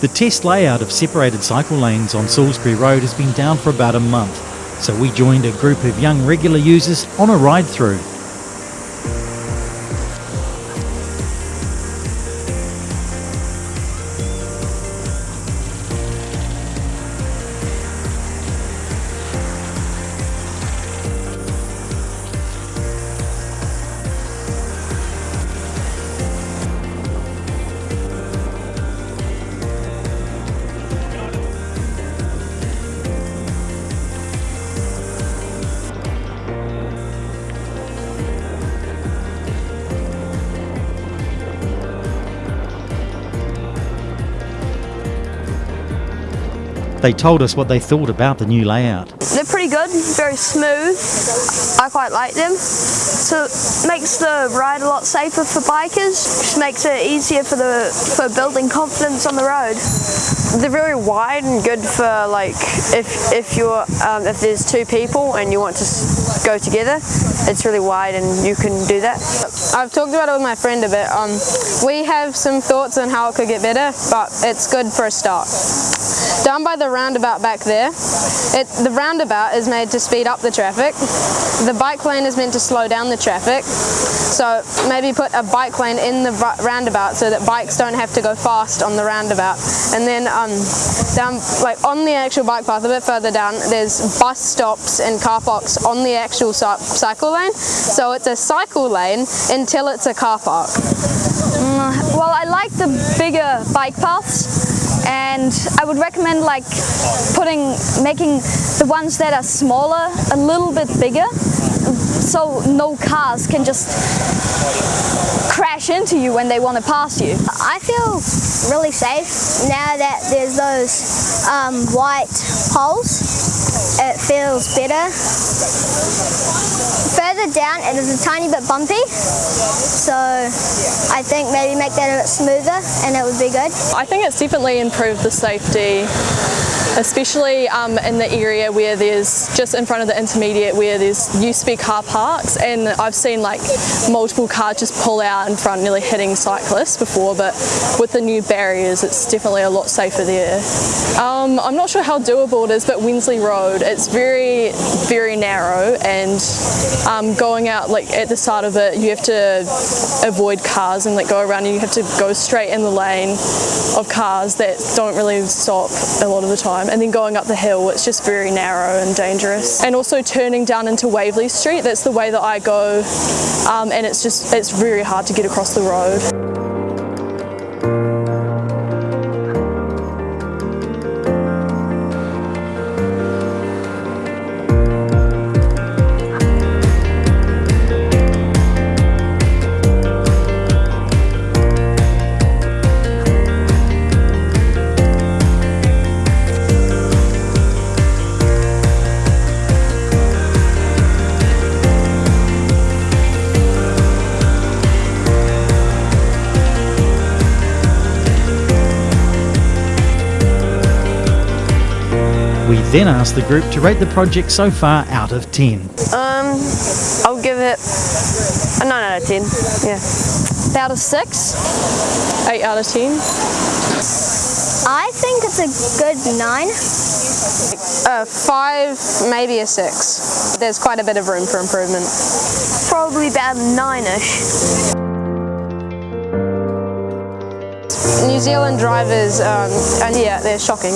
The test layout of separated cycle lanes on Salisbury Road has been down for about a month, so we joined a group of young regular users on a ride through. They told us what they thought about the new layout. They're pretty good, very smooth. I quite like them. So it makes the ride a lot safer for bikers, which makes it easier for the for building confidence on the road. They're very wide and good for like if if you're um, if there's two people and you want to go together, it's really wide and you can do that. I've talked about it with my friend a bit. Um, we have some thoughts on how it could get better, but it's good for a start. Down by the roundabout back there, it, the roundabout is made to speed up the traffic. The bike lane is meant to slow down the traffic. So maybe put a bike lane in the roundabout so that bikes don't have to go fast on the roundabout. And then um, down, like on the actual bike path, a bit further down, there's bus stops and car parks on the actual cycle lane. So it's a cycle lane until it's a car park. Mm, well, I like the bigger bike paths and I would recommend like putting, making the ones that are smaller a little bit bigger so no cars can just crash into you when they want to pass you. I feel really safe now that there's those um, white poles. It feels better. Further down it is a tiny bit bumpy so I think maybe make that a bit smoother and it would be good. I think it's definitely improved the safety especially um, in the area where there's just in front of the intermediate where there's used to be car parks and I've seen like multiple cars just pull out in front nearly hitting cyclists before but with the new barriers it's definitely a lot safer there. Um, I'm not sure how doable it is but Wensley Road it's very very narrow and um, going out like at the start of it you have to avoid cars and like go around and you have to go straight in the lane of cars that don't really stop a lot of the time and then going up the hill it's just very narrow and dangerous and also turning down into Waverley Street that's the way that I go um, and it's just it's very hard to get across the road. We then asked the group to rate the project so far out of 10. Um, I'll give it a 9 out of 10, yeah. Out of 6? 8 out of 10. I think it's a good 9. A 5, maybe a 6. There's quite a bit of room for improvement. Probably about 9ish. New Zealand drivers, um, and yeah, they're shocking.